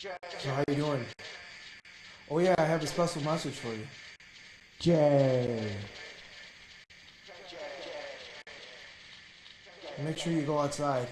So how you doing? Oh yeah, I have a special message for you. Jay. Make sure you go outside.